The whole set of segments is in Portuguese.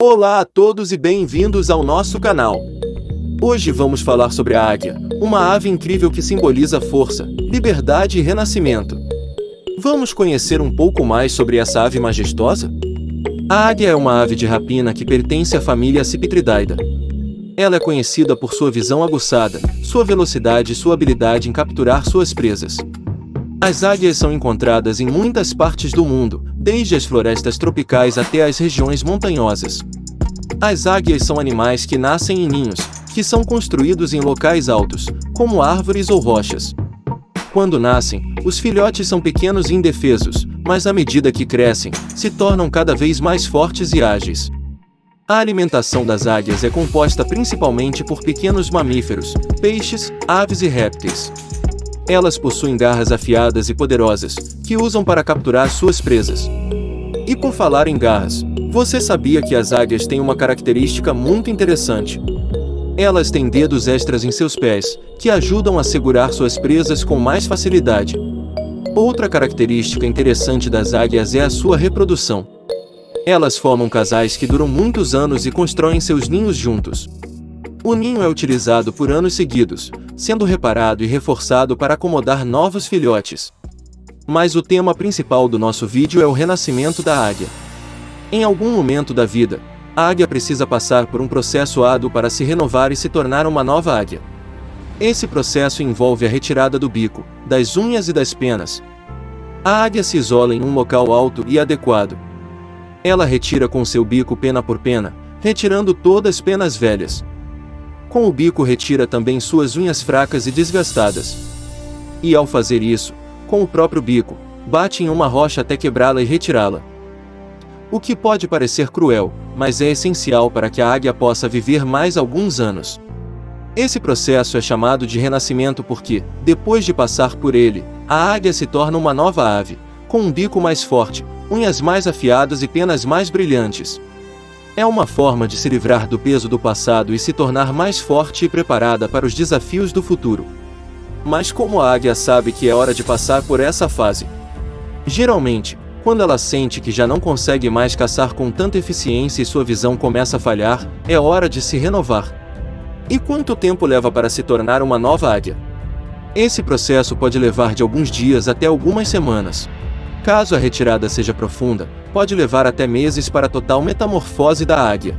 Olá a todos e bem-vindos ao nosso canal. Hoje vamos falar sobre a águia, uma ave incrível que simboliza força, liberdade e renascimento. Vamos conhecer um pouco mais sobre essa ave majestosa? A águia é uma ave de rapina que pertence à família Cipitridaida. Ela é conhecida por sua visão aguçada, sua velocidade e sua habilidade em capturar suas presas. As águias são encontradas em muitas partes do mundo, desde as florestas tropicais até as regiões montanhosas. As águias são animais que nascem em ninhos, que são construídos em locais altos, como árvores ou rochas. Quando nascem, os filhotes são pequenos e indefesos, mas à medida que crescem, se tornam cada vez mais fortes e ágeis. A alimentação das águias é composta principalmente por pequenos mamíferos, peixes, aves e répteis. Elas possuem garras afiadas e poderosas, que usam para capturar suas presas. E por falar em garras, você sabia que as águias têm uma característica muito interessante? Elas têm dedos extras em seus pés, que ajudam a segurar suas presas com mais facilidade. Outra característica interessante das águias é a sua reprodução. Elas formam casais que duram muitos anos e constroem seus ninhos juntos. O ninho é utilizado por anos seguidos, sendo reparado e reforçado para acomodar novos filhotes. Mas o tema principal do nosso vídeo é o renascimento da águia. Em algum momento da vida, a águia precisa passar por um processo árduo para se renovar e se tornar uma nova águia. Esse processo envolve a retirada do bico, das unhas e das penas. A águia se isola em um local alto e adequado. Ela retira com seu bico pena por pena, retirando todas as penas velhas, com o bico retira também suas unhas fracas e desgastadas. E ao fazer isso, com o próprio bico, bate em uma rocha até quebrá-la e retirá-la. O que pode parecer cruel, mas é essencial para que a águia possa viver mais alguns anos. Esse processo é chamado de renascimento porque, depois de passar por ele, a águia se torna uma nova ave, com um bico mais forte, unhas mais afiadas e penas mais brilhantes. É uma forma de se livrar do peso do passado e se tornar mais forte e preparada para os desafios do futuro. Mas como a águia sabe que é hora de passar por essa fase? Geralmente, quando ela sente que já não consegue mais caçar com tanta eficiência e sua visão começa a falhar, é hora de se renovar. E quanto tempo leva para se tornar uma nova águia? Esse processo pode levar de alguns dias até algumas semanas. Caso a retirada seja profunda, pode levar até meses para a total metamorfose da águia.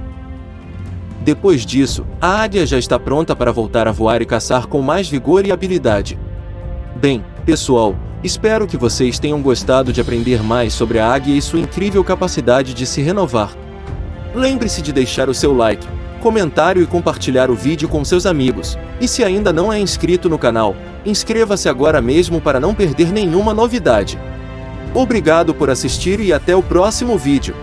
Depois disso, a águia já está pronta para voltar a voar e caçar com mais vigor e habilidade. Bem, pessoal, espero que vocês tenham gostado de aprender mais sobre a águia e sua incrível capacidade de se renovar. Lembre-se de deixar o seu like, comentário e compartilhar o vídeo com seus amigos. E se ainda não é inscrito no canal, inscreva-se agora mesmo para não perder nenhuma novidade. Obrigado por assistir e até o próximo vídeo.